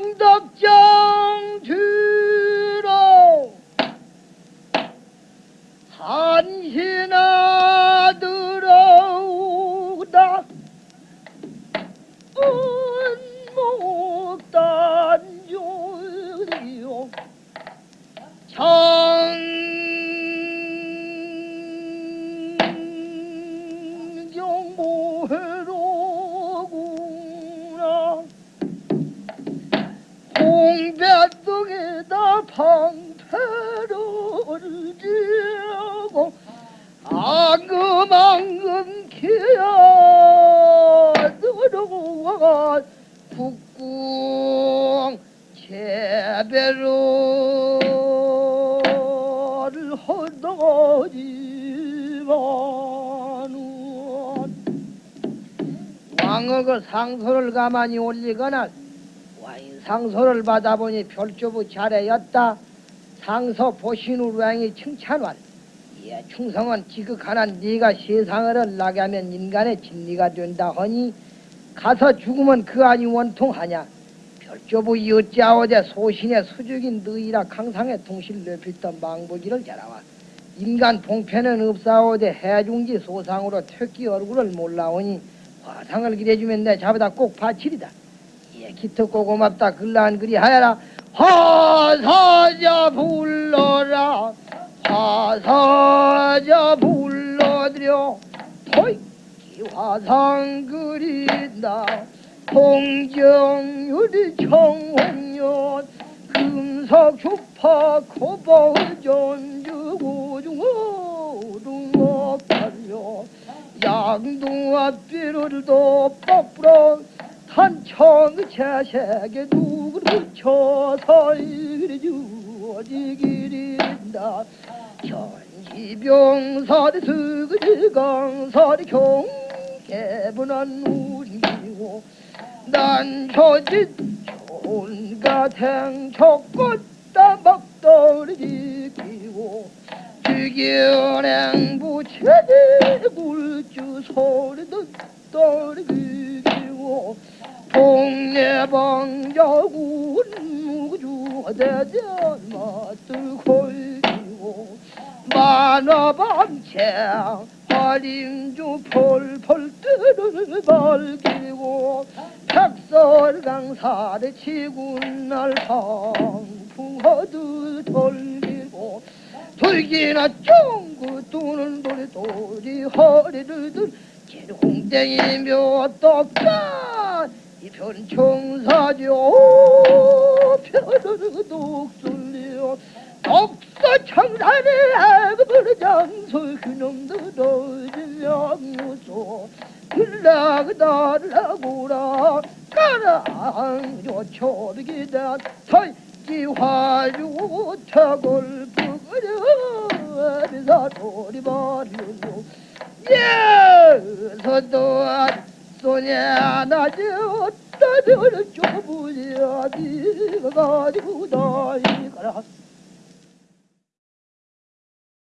장덕장 뒤로 한시나 들어오다. 은 방패를 지고 앙금앙금 기어들어와 국궁 재배를 허덕지만은 왕의 그 상소를 가만히 올리거나 상소를 받아보니 별조부 잘하였다. 상소 보신우 왕이 칭찬할. 예, 충성은 지극하난 네가 세상을 나게 하면 인간의 진리가 된다 허니 가서 죽으면 그 아니 원통하냐. 별조부 이어짜오되 소신의 수죽인 너희라 강상의 통실 넓혔던 망보기를 잘하와. 인간 봉편은 없사오되 해중지 소상으로 퇴기 얼굴을 몰라오니 화상을 기대주면 내 잡아다 꼭 바치리다. 예, 기특고 고맙다. 글라한 그리 하여라. 화사자 불러라. 화사자 불러드려. 토이기 화상 그린다. 홍정유리 청홍년 금석 주파 코보 전 주고 중어둥어 팔려 양동아 삐를도 뻑부 러 탄청 채색에 누구를 붙여서 이리 주어지기린다. 전지병설이 스그지강설이 경계분한 우리고 난 저짓 좋은가 탱초꽃다 먹돌이 지키고 주기은행 부채에 굴주 소리 듣돌이 비기고 동네 방자군 무주 대전 맛들 걸기고 만화방채 화림주 펄펄 뜨를 밝히고 백설강사를 치군 날 방풍허드 돌리고 돌기나 쫑구 두는 돌이 돌이 허리를 든 길홍땡이며 떡가 이편 청사죠 편을 독술리요. 독서 청산의 애급을 장소 그놈들 어질량무소 글라그달라고라 까랑요 초비기다. 설기 화류 타골 부그려. 비사 소리 버리고 예서도 소냐 어따 별을 좁으야 니가 가지고 나이가라